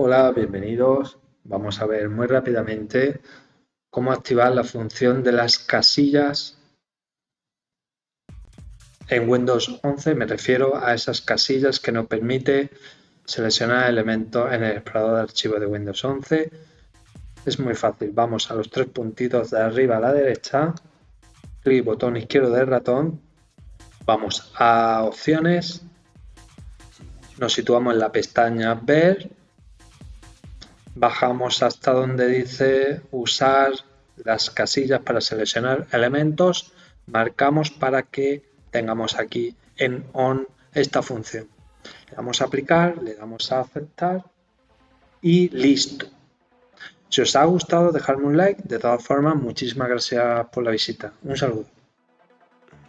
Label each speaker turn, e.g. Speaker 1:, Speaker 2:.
Speaker 1: Hola, bienvenidos. Vamos a ver muy rápidamente cómo activar la función de las casillas en Windows 11. Me refiero a esas casillas que nos permite seleccionar elementos en el explorador de archivos de Windows 11. Es muy fácil. Vamos a los tres puntitos de arriba a la derecha, clic botón izquierdo del ratón, vamos a opciones, nos situamos en la pestaña ver bajamos hasta donde dice usar las casillas para seleccionar elementos, marcamos para que tengamos aquí en on esta función. Le damos a aplicar, le damos a aceptar y listo. Si os ha gustado, dejadme un like. De todas formas, muchísimas gracias por la visita. Un saludo.